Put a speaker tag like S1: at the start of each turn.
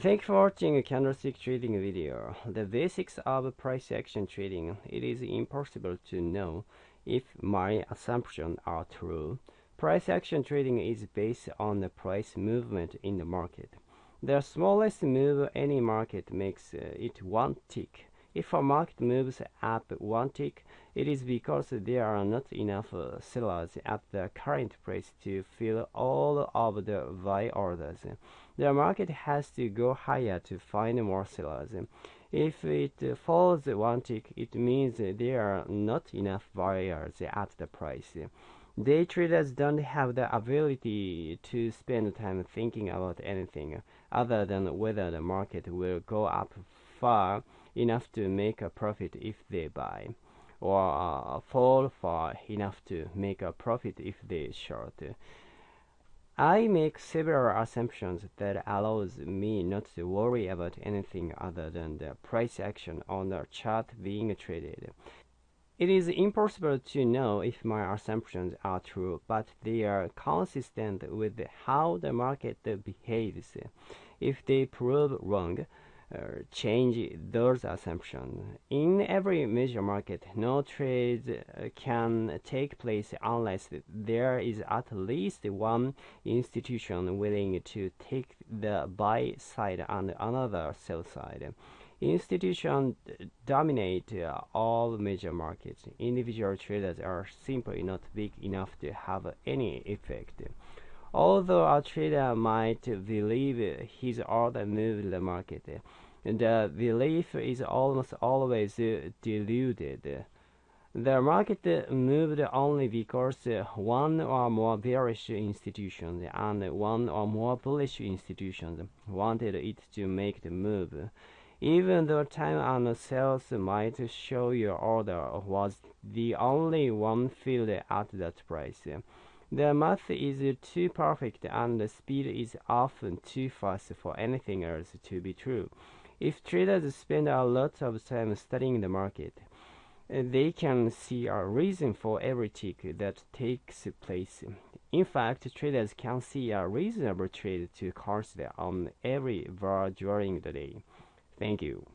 S1: Thank you for watching a candlestick trading video. The basics of price action trading. It is impossible to know if my assumptions are true. Price action trading is based on the price movement in the market. The smallest move any market makes uh, it one tick. If a market moves up one tick, it is because there are not enough sellers at the current price to fill all of the buy orders. The market has to go higher to find more sellers. If it falls one tick, it means there are not enough buyers at the price. Day traders don't have the ability to spend time thinking about anything other than whether the market will go up far enough to make a profit if they buy, or uh, fall far enough to make a profit if they short. I make several assumptions that allows me not to worry about anything other than the price action on the chart being traded. It is impossible to know if my assumptions are true, but they are consistent with how the market behaves. If they prove wrong, change those assumptions. In every major market, no trade uh, can take place unless there is at least one institution willing to take the buy side and another sell side. Institutions dominate uh, all major markets. Individual traders are simply not big enough to have any effect. Although a trader might believe his order moved the market, the uh, belief is almost always uh, deluded. The market moved only because one or more bearish institutions and one or more bullish institutions wanted it to make the move. Even though time and sales might show your order was the only one filled at that price. The math is too perfect and the speed is often too fast for anything else to be true. If traders spend a lot of time studying the market, they can see a reason for every tick that takes place. In fact, traders can see a reasonable trade to consider on every bar during the day. Thank you.